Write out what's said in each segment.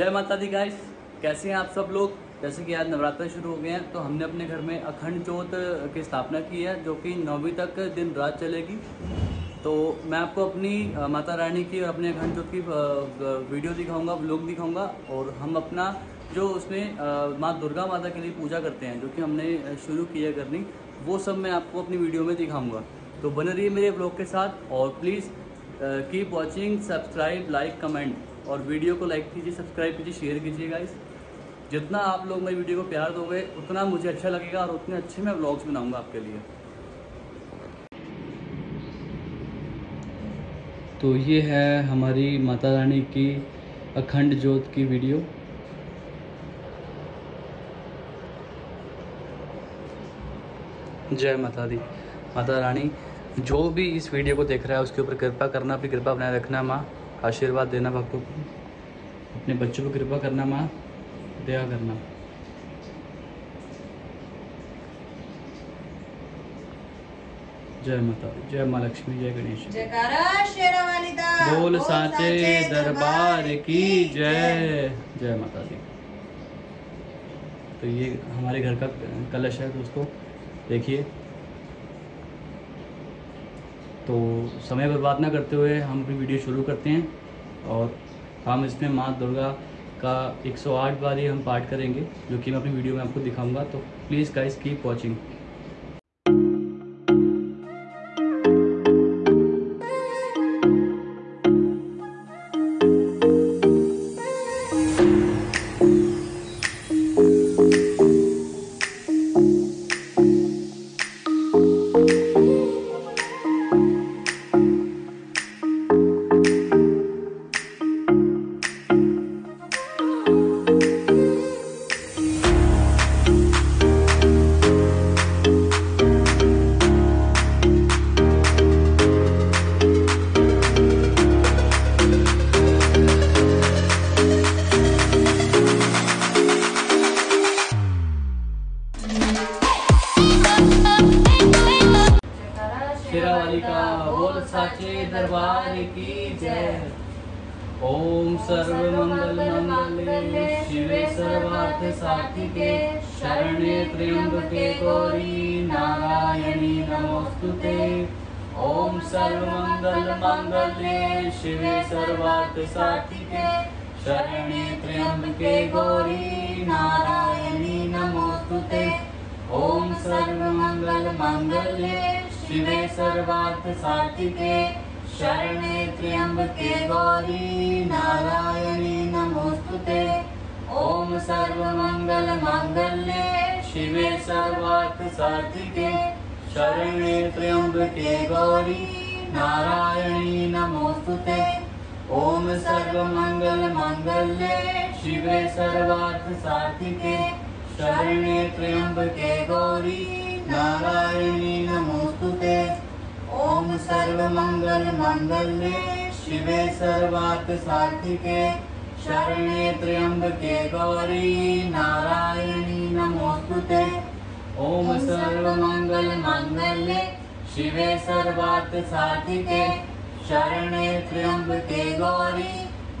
जय माता दी गाइस कैसे हैं आप सब लोग? जैसे कि आज नवरात्र शुरू हो गए हैं तो हमने अपने घर में अखंड ज्योत की स्थापना की है, जो कि नौवीं तक दिन रात चलेगी। तो मैं आपको अपनी माता रानी की और अपने अखंड ज्योत की वीडियो दिखाऊँगा व्लॉग दिखाऊँगा, और हम अपना जो उसमें माँ दुर्गा माता के लिए पूजा करते हैं, जो कि हमने शुरू की है करनी, वो सब मैं आपको अपनी वीडियो में दिखाऊँगा। तो बने रहिए मेरे ब्लॉग के साथ, और please keep watching subscribe like comment और वीडियो को लाइक कीजिए, सब्सक्राइब कीजिए, शेयर कीजिए गाइस जितना आप लोग मेरी वीडियो को प्यार दोगे, उतना मुझे अच्छा लगेगा और उतने अच्छे मैं ब्लॉग्स बनाऊँगा आपके लिए। तो ये है हमारी माता रानी की अखंड ज्योत की वीडियो। जय माता दी। माता रानी, जो भी इस वीडियो को देख रहा है, उसके ऊपर कृपा करना, अपनी कृपा बनाए रखना, माँ। आशीर्वाद देना भक्तों को अपने बच्चों को कृपा करना माँ। दया करना। जय माता दी। जय माँ लक्ष्मी जय गणेश। बोल साचे दरबार की जय। जय माता दी। तो ये हमारे घर का कलश है दोस्तों। देखिए। तो समय बर्बाद ना करते हुए हम अपनी वीडियो शुरू करते हैं और हम इसमें माँ दुर्गा का 108 बार ही हम पाठ करेंगे, जो कि मैं अपनी वीडियो में आपको दिखाऊँगा। तो प्लीज़ गाइस कीप वॉचिंग मंगल मंगले शिवे सर्वार्थ साधिके शरणे त्र्यंबके गौरी नारायणी नमोस्तुते। ओम सर्व मंगल मंगले शिवे सर्वार्थ साधिके शरणे त्र्यंबके गौरी नारायणी नमोस्तुते। ओम सर्व मंगल मंगले शिवे सर्वार्थ साधिके शरणे त्र्यंबके गौरी नारायणी नमोस्तुते ओम सर्व मंगल मंगले शिवे सर्वार्थ साधिके शरणे त्र्यंबके गौरी नारायणी नमोस्तुते ओम सर्व मंगल मंगले शिवे सर्वार्थ साधिके शरणे त्र्यंबके गौरी नारायणी नमोस्तुते ओम सर्व मंगल मंगले शिवे सर्वार्थ साधिके शरणे त्र्यंबके गौरी,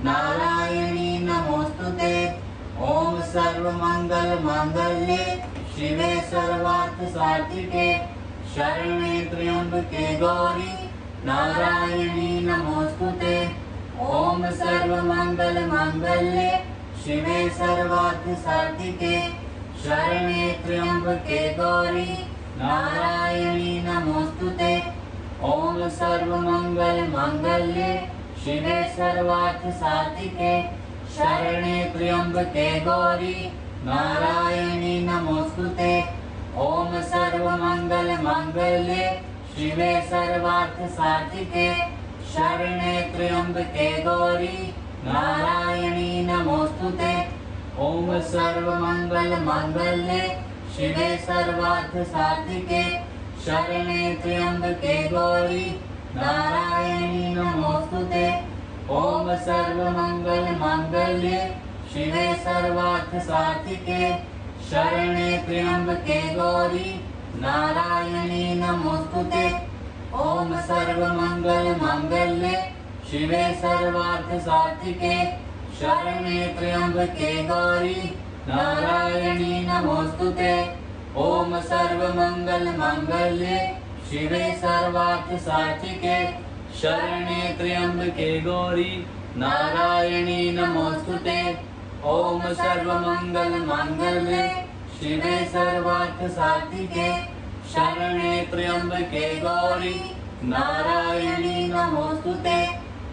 नारायणी नमोस्तुते ओम सर्व मंगल मंगले शिवे सर्वार्थ साधिके शरणे त्र्यंबके गौरी, नारायणी नमोस्तुते ओम सर्व मंगल मंगले शिवे सर्वार्थ साधिके शरणे त्र्यंबके गौरी नारायणी नमोस्तु ते ॐ सर्वमङ्गलमङ्गले शिवे सर्वार्थ सातिके शरणे त्र्योम्बतेगौरि नारायणी नमोस्तुते। ॐ सर्वमङ्गलमङ्गले शिवे सर्वार्थसाधिके। शरणे त्र्यम्बके गौरी नारायणी नारायणे नमोस्तुते। ॐ सर्वमङ्गलमङ्गले शिवे सर्वार्थ साधिके शरणे त्र्यंबके गौरी। नारायणी नमोस्तुते, ओम सर्व मंगल मंगले शिवे सर्वार्थ साधिके शरणे त्र्यंबके गौरी। नारायणी नमोस्तुते, ओम सर्व मंगल मंगले शिवे सर्वार्थ साधिके शरणे त्र्यंबके गौरी। नारायणी ओम सर्वमंगल मांगल्ये शिवे सर्वार्थ साधिके शरणे त्र्यंबके गौरी। नारायणी नमोस्तुते। ओम सर्वमंगल मांगल्ये शिवे सर्वार्थ साधिके शरणे त्र्यंबके गौरी। नारायणी नमोस्तुते।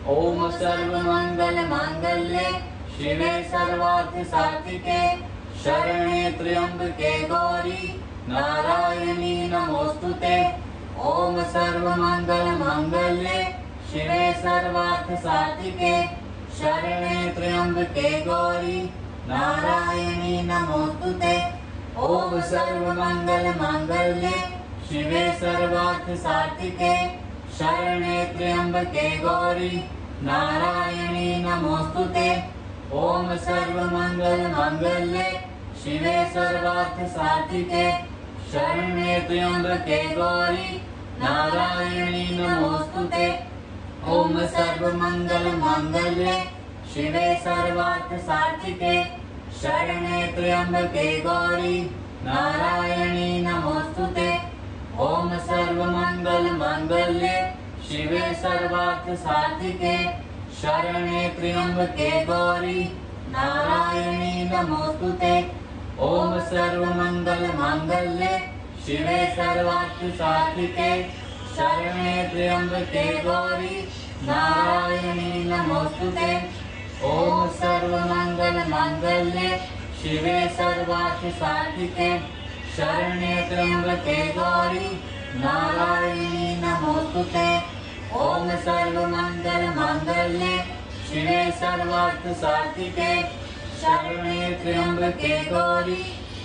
ओम सर्वमंगल मांगल्ये शिवे सर्वार्थ साधिके शरणे त्र्यंबके गौरी, नारायणी नमोस्तुते ओम सर्वमंगल मांगल्ये शिवे सर्वार्थ साधिके शरणे त्र्यंबके गौरी, नारायणी नमोस्तुते ओम सर्वमंगल मांगल्ये शिवे सर्वार्थ साधिके शरणे त्र्यंबके गौरी, नारायणी नमोस्तुते सर्वमंगल मांगल्ये शिवे सर्वार्थ साधिके शरणे त्र्यंबके गौरी, नारायणी नमोस्तुते ओम सर्वमंगल मांगल्ये शिवे सर्वार्थ साधिके शरणे त्र्यंबके गौरी, नारायणी नमोस्तुते ओम सर्वमंगल मांगल्ये शिवे सर्वार्थ साधिके शरणे त्र्यंबके गौरी। नारायणी नमोस्तुते ओम सर्वमंगल मांगल्ये शिवे सर्वार्थ साधिके शरणे त्र्यंबके गौरी। नारायणी नमोस्तुते ओम सर्वमंगल मांगल्ये शिवे सर्वार्थ साधिके शरणे त्र्यंबके गौरी। नारायणी नमोस्तुते सर्वमंगल मांगल्ये, शिवे सर्वार्थ साधिके शरणे त्र्यंबके गौरी,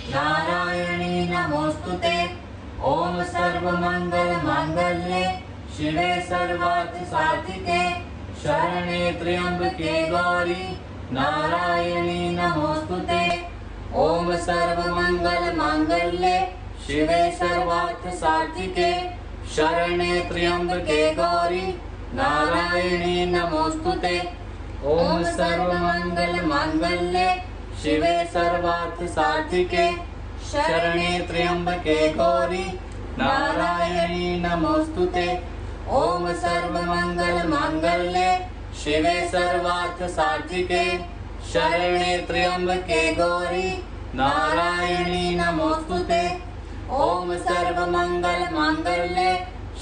नारायणी नमोस्तुते। ओम सर्वमंगल मांगल्ये, शिवे सर्वार्थ साधिके शरणे त्र्यंबके गौरी, नारायणी नमोस्तुते। ओम सर्वमंगल मांगल्ये, शिवे सर्वार्थ साधिके शरणे त्र्यंबके गौरी, नारायणी नमोस्तुते ओम सर्वमंगल मांगल्ये शिवे सर्वार्थ साधिके शरणे त्र्यंबके गौरी, नारायणी नमोस्तुते ओम सर्वमंगल मांगल्ये शिवे सर्वार्थ साधिके शरणे त्र्यंबके गौरी, नारायणी नमोस्तुते ओम सर्वमंगल मांगल्ये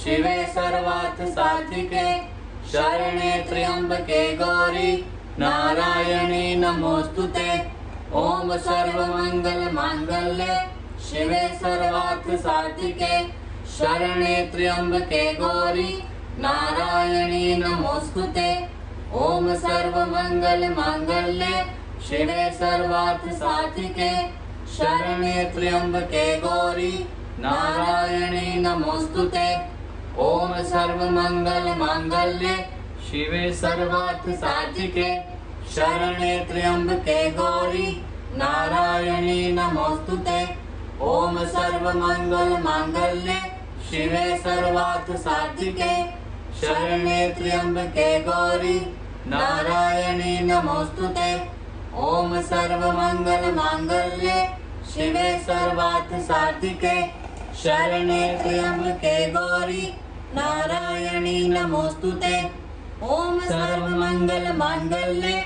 शिवे सर्वार्थ साधिके शरणे त्र्यंबके गौरी, नारायणी नमोस्तुते ओम सर्वमंगल मांगल्ये शिवे सर्वार्थ साधिके शरणे त्र्यंबके गौरी, नारायणी नमोस्तुते ओम सर्वमंगल मांगल्ये शिवे सर्वार्थ साधिके शरणे त्र्यंबके गौरी, नारायणी नमोस्तुते ओम सर्वमंगल मांगल्ये शिवे सर्वार्थ साधिके शरणे त्र्यंबके गौरी, नारायणी नमोस्तुते ओम सर्वमंगल मांगल्ये शिवे सर्वार्थ साधिके शरणे त्र्यंबके गौरी, नारायणी नमोस्तुते ओम सर्वमंगल मांगल्ये शिवे सर्वार्थ साधिके शरणे त्र्यंबके गौरी। नारायणी नमोस्तुते ओम सर्वमंगल मांगल्ये,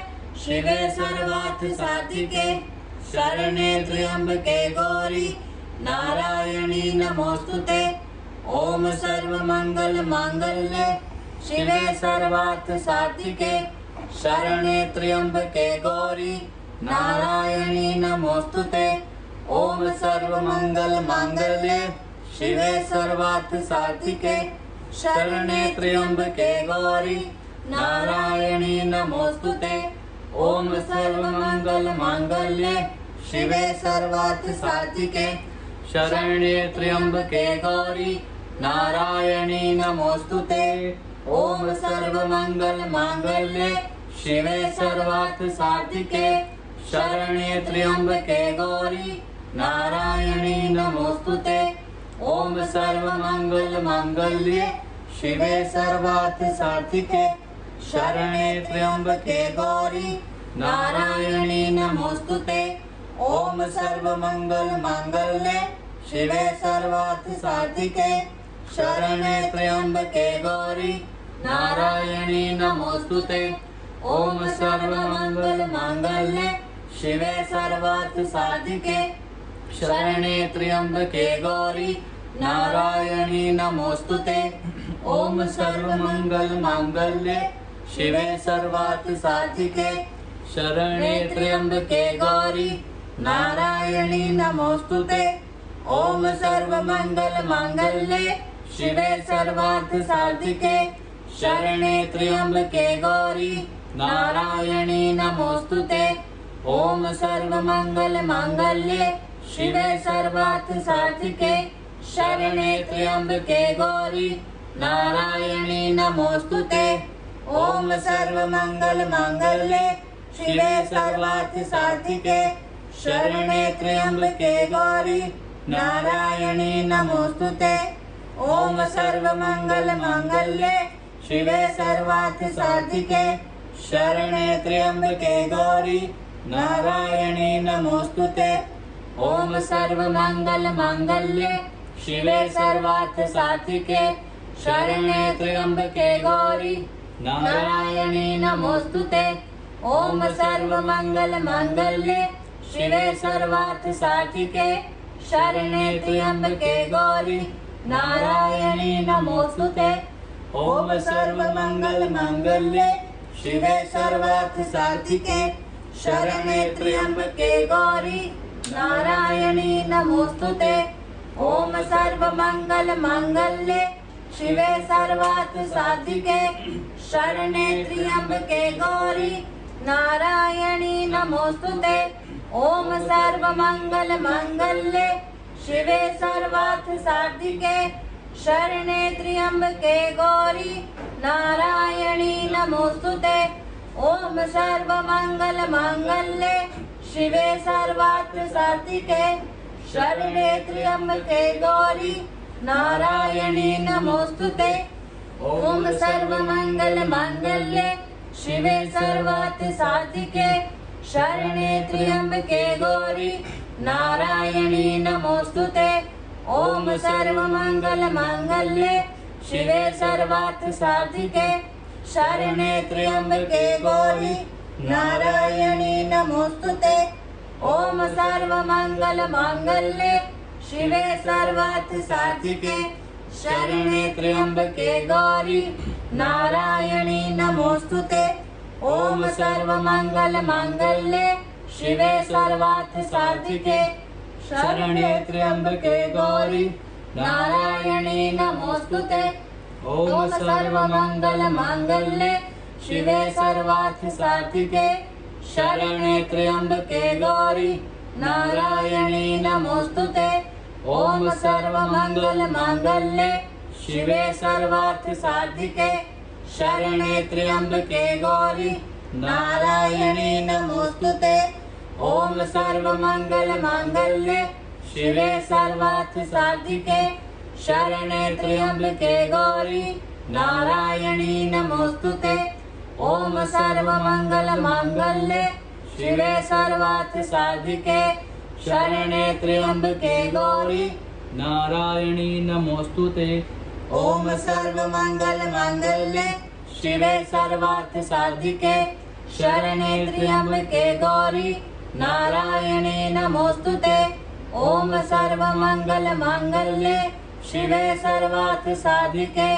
शिवे सर्वार्थ साधिके शरणे त्र्यंबके गौरी। नारायणी नमोस्तुते ओम सर्वमंगल मांगल्ये, शिवे सर्वार्थ साधिके शरणे त्र्यंबके गौरी। नारायणी नमोस्तुते सर्वमंगल मांगल्ये शिवे सर्वार्थ साधिके शरणे त्र्यंबके गौरी, नारायणी नमोस्तुते ओम सर्वमंगल मांगल्ये शिवे सर्वार्थ साधिके शरणे त्र्यंबके गौरी, नारायणी नमोस्तुते ओम सर्वमंगल मांगल्ये शिवे सर्वार्थ साधिके शरणे त्र्यंबके गौरी नारायणी नमोस्तुते ओम सर्वमंगल मांगल्ये शिवे सर्वार्थ साधिके शरणे त्र्यंबके गौरी नारायणी नमोस्तुते ओम सर्वमंगल मांगल्ये शिवे सर्वार्थ साधिके शरणे त्र्यंबके गौरी नारायणी नमोस्तुते ओम सर्वमंगल मांगल्ये शिवे सर्वार्थ साधिके शरणे त्र्यंबके गौरी। नारायणी नमोस्तुते ओम सर्वमंगल मांगल्ये शिवे सर्वार्थ साधिके। शरणे त्र्यंबके गौरी। नारायणी नमोस्तुते ओम सर्वमंगल मांगल्ये शिवे सर्वार्थ साधिके। शरणे त्र्यंबके गौरी। नारायणी नमोस्तुते ओम सर्वमंगल मांगल्ये शिवे सर्वार्थ साधिके शरणे त्र्यंबके गौरी, नारायणी नमोस्तुते ओम सर्वमंगल मांगल्ये शिवे सर्वार्थ साधिके शरणे त्र्यंबके गौरी, नारायणी नमोस्तुते ओम सर्वमंगल मांगल्ये शिवे सर्वार्थ साधिके शरणे त्र्यंबके गौरी, नारायणी नमोस्तुते सर्वमंगल मांगल्ये शिवे सर्वार्थ साधिके शरणे त्र्यंबके गौरी। नारायणी नमोस्तुते। ओम सर्वमंगल मांगल्ये शिवे सर्वार्थ साधिके शरणे त्र्यंबके गौरी। नारायणी ओम सर्वमंगल मांगल्ये शिवे सर्वार्थ साधिके शरणे त्र्यंबके गौरी। नारायणी नमोस्तुते ओम सर्वमंगल मांगल्ये शिवे सर्वार्थ साधिके शरणे त्र्यंबके गौरी। नारायणी नमोस्तुते ओम सर्वमंगल मांगल्ये शिवे सर्वार्थ साधिके शरणे त्र्यंबके गौरी। नारायणी नमोस्तुते ओम सर्वमंगल मांगल्ये शिवे सर्वार्थ साधिके शरणे त्र्यंबके गौरी, नारायणी ओम सर्वमंगल मांगल्ये, शिवे सर्वार्थ साधिके शरणे त्र्यंबके गौरी, नारायणी ओम सर्वमंगल मांगल्ये, शिवे सर्वार्थ साधिके शरणे त्र्यंबके गौरी नारायणी नमोस्तुते ओम सर्वमंगल मांगल्ये शिवे सर्वार्थ साधिके शरणे त्र्यंबके गौरी, नारायणी नमोस्तुते ओम सर्वमंगल मांगल्ये शिवे सर्वार्थ साधिके शरणे त्र्यंबके गौरी, नारायणी नमोस्तुते ओम सर्वमंगल मांगल्ये शिवे सर्वार्थ साधिके शरणे त्र्यंबके गौरी, नारायणी नमोस्तुते। ओम सर्वमंगल मांगल्ये शिवे सर्वार्थ साधिके शरणे त्र्यंबके गौरी, नारायणी ओम सर्वमंगल मांगल्ये शिवे सर्वार्थ साधिके शरणे त्र्यंबके गौरी, नारायणी नमोस्तुते। ओम सर्वमंगल मांगल्ये शिवे सर्वार्थ साधिके शरणे त्र्यंबके गौरी। नारायणी नमोस्तुते ओम सर्वमंगल मांगल्ये शिवे सर्वार्थ साधिके शरणे त्र्यंबके गौरी। नारायणी नमोस्तुते ओम सर्वमंगल मांगल्ये शिवे सर्वार्थ साधिके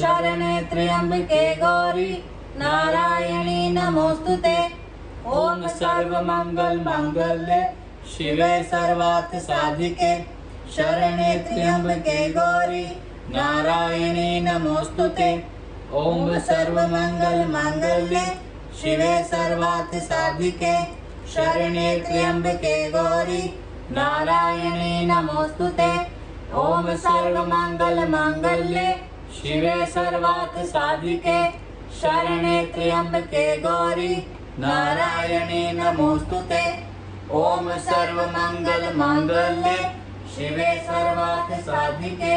शरणे त्र्यंबके गौरी। नारायणी नमोस्तुते। ओम सर्वमंगल मांगल्ये शिवे सर्वार्थ साधिके। शरणे त्र्यंबके गौरी। नारायणी नमोस्तुते। ओम सर्वमंगल मांगल्ये शिवे सर्वार्थ साधिके। शरणे त्र्यंबके गौरी। नारायणी नमोस्तुते। ओम सर्वमंगल मांगल्ये शिवे सर्वार्थ साधिके। शरणे त्र्यंबके गौरी, नारायणी नमोस्तुते ओम सर्वमंगल मांगल्ये शिवे सर्वार्थ साधिके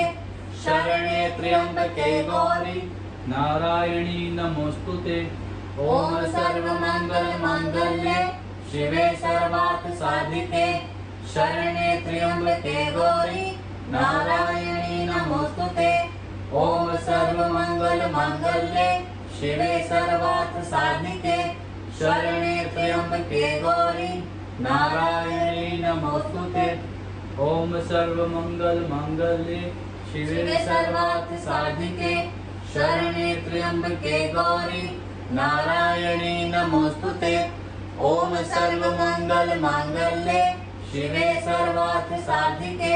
शरणे त्र्यंबके गौरी, नारायणी नमोस्तुते ॐ सर्वमङ्गलमाङ्गल्ये शिवे सर्वार्थ साधिके शरणे त्र्यम्बके गौरी, नारायणी नमोऽस्तु ते। ॐ सर्वमङ्गलमाङ्गल्ये शिवे सर्वार्थ साधिके शरणे त्र्यम्बके गौरी नारायणी नमोऽस्तु ते ओम सर्वमंगल मांगल्ये शिवे सर्वार्थ साधिके शरणे त्र्यम्बके गौरी नारायणी नमोऽस्तु ते ॐ सर्वमङ्गलमाङ्गल्ये शिवे सर्वार्थ साधिके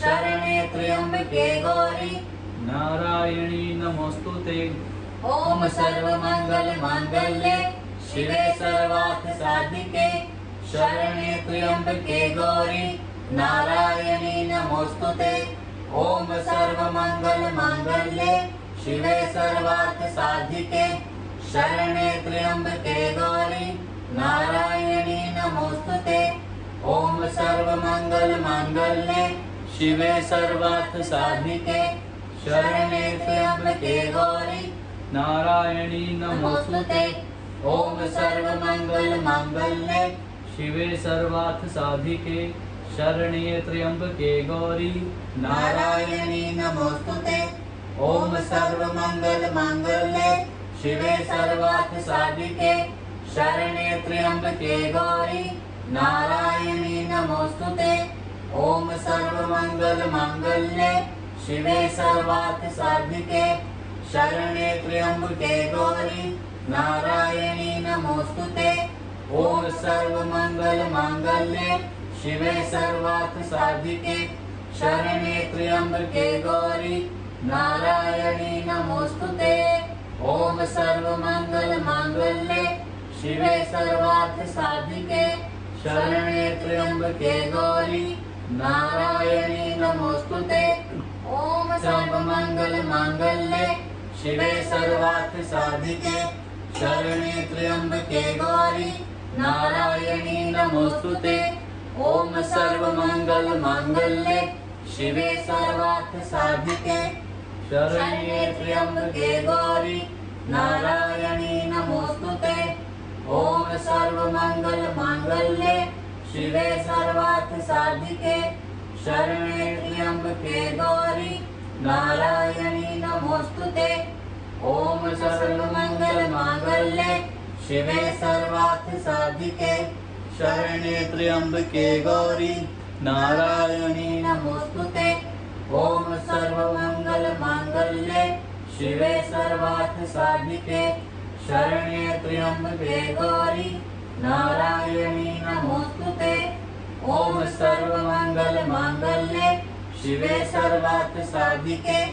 शरणे त्र्यम्बके गौरी। नारायणी नमोस्तुते ॐ सर्वमङ्गलमाङ्गल्ये शिवे सर्वार्थ साधिके, शरणे त्र्यम्बके गौरी, नारायणी नमोऽस्तु ते ॐ सर्वमङ्गलमाङ्गल्ये शिवे सर्वार्थ साधिके, शरणे त्र्यम्बके गौरी, नारायणी नमोऽस्तु ते ॐ सर्वमङ्गलमाङ्गल्ये शिवे सर्वार्थ साधिके, शरणे त्र्यम्बके गौरी नारायणी नमोस्तुते ते ॐ सर्वमङ्गलमाङ्गल्ये। शिवे सर्वार्थ साधिके। शरण्ये त्र्यंबके गौरी। नारायणी नमोऽस्तु ते ॐ सर्वमङ्गलमाङ्गल्ये। शिवे सर्वार्थ साधिके। शरणे त्र्यम्बके गौरी। नारायणी नमोऽस्तु ते ॐ सर्वमङ्गलमाङ्गल्ये। शिवे सर्वार्थ साधिके। शरणे त्र्यम्बके गौरी, नारायणी नमोऽस्तु ते। ॐ सर्वमङ्गलमाङ्गल्ये, शिवे सर्वार्थ साधिके। शरणे त्र्यम्बके गौरी, नारायणी नमोऽस्तु ते। ॐ सर्वमङ्गलमाङ्गल्ये, शिवे सर्वार्थ साधिके। शरणे त्र्यम्बके गौरी, नारायणी नमोऽस्तु ते। ॐ सर्वमङ्गलमाङ्गल्ये शिवे सर्वार्थ साधिके, शरणे त्र्यम्बके गौरी, नारायणी नमोऽस्तु ते ॐ सर्वमङ्गलमाङ्गल्ये शिवे सर्वार्थ साधिके शरण्ये त्र्यम्बके गौरी, नारायणी नमोऽस्तु ते ॐ सर्वमङ्गलमाङ्गल्ये शिवे सर्वार्थ साधिके, शरणे त्र्यम्बके गौरी नारायणी नमोऽस्तु ते। ॐ सर्वमङ्गलमाङ्गल्ये। शिवे सर्वार्थ साधिके शरणे त्र्यम्बके गौरी। नारायणी नमोऽस्तु ते। ॐ सर्वमङ्गलमाङ्गल्ये। शिवे सर्वार्थ साधिके शरणे त्र्यम्बके गौरी। नारायणी नमोऽस्तु ते। ॐ सर्वमङ्गलमाङ्गल्ये। शिवे सर्वार्थ साधिके,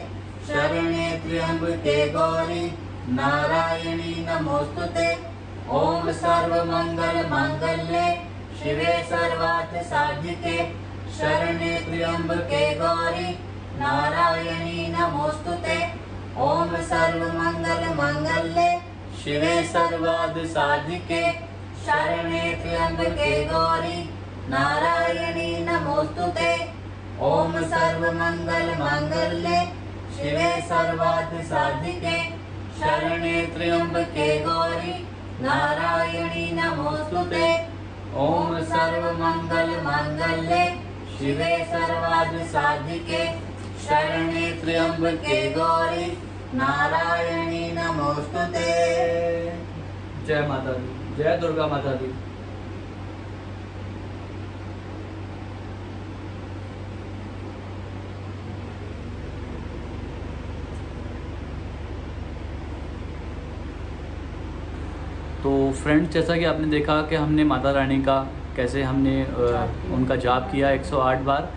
शरणे त्र्यम्बके गौरी, नारायणी नमोऽस्तु ते। ॐ सर्वमङ्गलमाङ्गल्ये शिवे सर्वार्थ साधिके, शरणे त्र्यम्बके गौरी, नारायणी नमोऽस्तु ते। ॐ सर्वमङ्गलमाङ्गल्ये शिवे सर्वार्थ साधिके, शरणे त्र्यम्बके गौरी, नारायणी नमोऽस्तु ते। ॐ सर्वमङ्गलमाङ्गल्ये शिवे सर्वार्थ साधिके शरणे त्र्यम्बके गौरी, नारायणी नमोऽस्तु ते ॐ सर्वमङ्गलमाङ्गल्ये शिवे सर्वार्थ साधिके शरणे त्र्यम्बके गौरी, नारायणी नमोऽस्तु ते जय माता दी। जय दुर्गा माता दी। तो फ्रेंड्स जैसा कि आपने देखा कि हमने माता रानी का कैसे हमने जाप। उनका जाप किया 108 बार।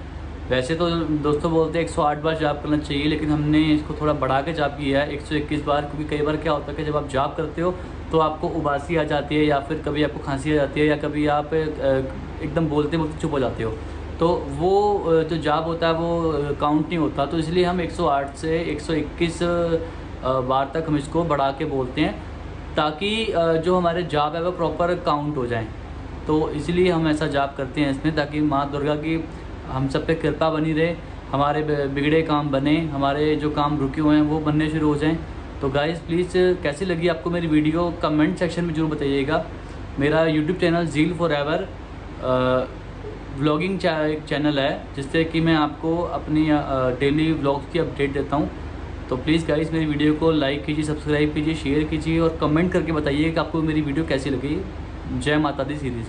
वैसे तो दोस्तों बोलते हैं 108 बार जाप करना चाहिए लेकिन हमने इसको थोड़ा बढ़ा के जाप किया है 121 बार क्योंकि कई बार क्या होता है कि जब आप जाप करते हो तो आपको उबासी आ जाती है या फिर कभी आपको खांसी आ जाती है या कभी आप एकदम बोलते बोलते चुप हो जाते हो। तो वो जो जाप होता है वो काउंट नहीं होता। तो इसलिए हम 108 से 121 अ, बार तक हम इसको बढ़ा के बोलते हैं। ताकि जो हमारे जाप है वो प्रॉपर काउंट हो जाएँ। तो इसलिए हम ऐसा जाप करते हैं इसमें, ताकि माँ दुर्गा की हम सब पे कृपा बनी रहे, हमारे बिगड़े काम बने, हमारे जो काम रुके हुए हैं वो बनने शुरू हो जाएँ। तो गाइस प्लीज़ कैसी लगी आपको मेरी वीडियो कमेंट सेक्शन में ज़रूर बताइएगा। मेरा YouTube channel Zeal forever vlogging channel है, जिससे कि मैं आपको अपनी डेली व्लॉग्स की अपडेट देता हूँ। तो प्लीज़ गाइस मेरी वीडियो को लाइक कीजिए सब्सक्राइब कीजिए शेयर कीजिए और कमेंट करके बताइए कि आपको मेरी वीडियो कैसी लगी। जय माता दी सीरीज़